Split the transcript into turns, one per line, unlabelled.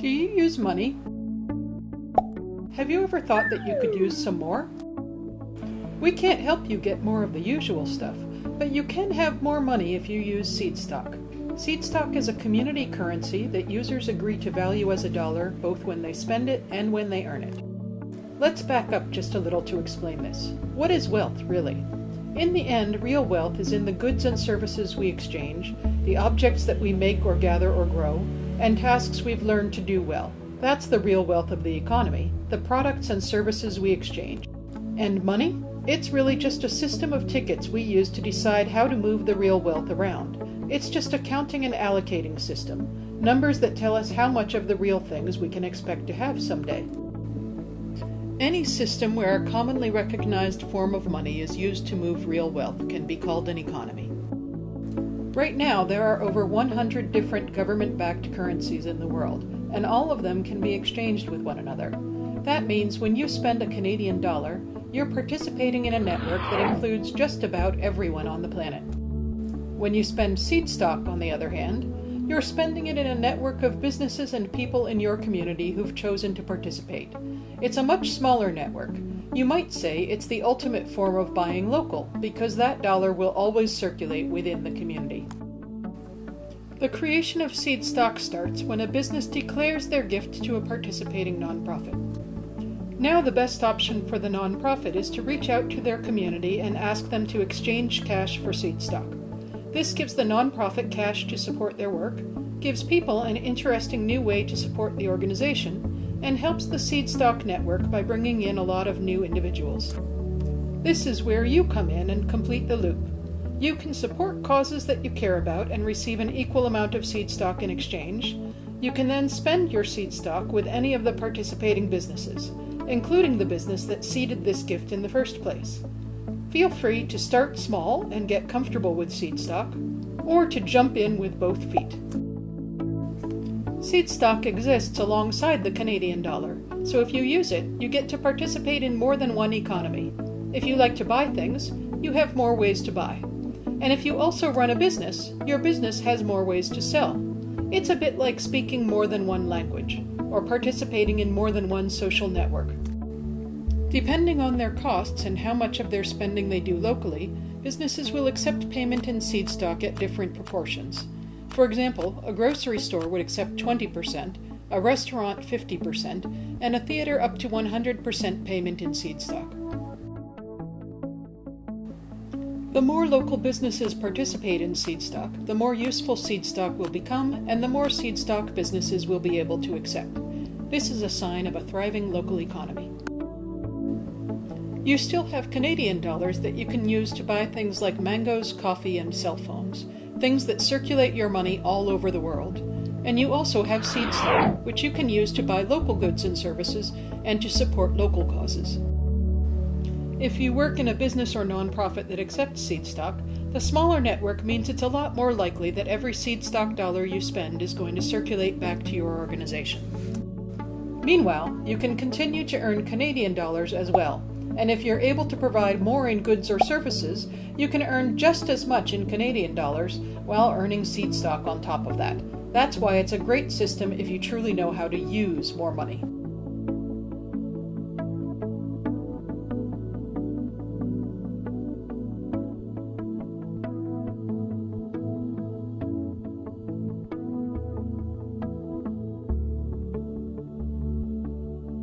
Do you use money? Have you ever thought that you could use some more? We can't help you get more of the usual stuff, but you can have more money if you use seed stock. Seed stock is a community currency that users agree to value as a dollar both when they spend it and when they earn it. Let's back up just a little to explain this. What is wealth, really? In the end, real wealth is in the goods and services we exchange, the objects that we make or gather or grow, and tasks we've learned to do well. That's the real wealth of the economy, the products and services we exchange. And money? It's really just a system of tickets we use to decide how to move the real wealth around. It's just a counting and allocating system, numbers that tell us how much of the real things we can expect to have someday. Any system where a commonly recognized form of money is used to move real wealth can be called an economy. Right now, there are over 100 different government backed currencies in the world, and all of them can be exchanged with one another. That means when you spend a Canadian dollar, you're participating in a network that includes just about everyone on the planet. When you spend seed stock, on the other hand, you're spending it in a network of businesses and people in your community who've chosen to participate. It's a much smaller network. You might say it's the ultimate form of buying local, because that dollar will always circulate within the community. The creation of seed stock starts when a business declares their gift to a participating nonprofit. Now, the best option for the nonprofit is to reach out to their community and ask them to exchange cash for seed stock. This gives the nonprofit cash to support their work, gives people an interesting new way to support the organization, and helps the Seed Stock Network by bringing in a lot of new individuals. This is where you come in and complete the loop. You can support causes that you care about and receive an equal amount of seed stock in exchange. You can then spend your seed stock with any of the participating businesses, including the business that seeded this gift in the first place. Feel free to start small and get comfortable with seed stock, or to jump in with both feet. Seed stock exists alongside the Canadian dollar, so if you use it, you get to participate in more than one economy. If you like to buy things, you have more ways to buy. And if you also run a business, your business has more ways to sell. It's a bit like speaking more than one language, or participating in more than one social network. Depending on their costs and how much of their spending they do locally, businesses will accept payment in seed stock at different proportions. For example, a grocery store would accept 20%, a restaurant 50%, and a theater up to 100% payment in seed stock. The more local businesses participate in seed stock, the more useful seed stock will become, and the more seed stock businesses will be able to accept. This is a sign of a thriving local economy. You still have Canadian dollars that you can use to buy things like mangoes, coffee, and cell phones, things that circulate your money all over the world. And you also have seed stock, which you can use to buy local goods and services and to support local causes. If you work in a business or nonprofit that accepts seed stock, the smaller network means it's a lot more likely that every seed stock dollar you spend is going to circulate back to your organization. Meanwhile, you can continue to earn Canadian dollars as well, and if you're able to provide more in goods or services, you can earn just as much in Canadian dollars while earning seed stock on top of that. That's why it's a great system if you truly know how to use more money.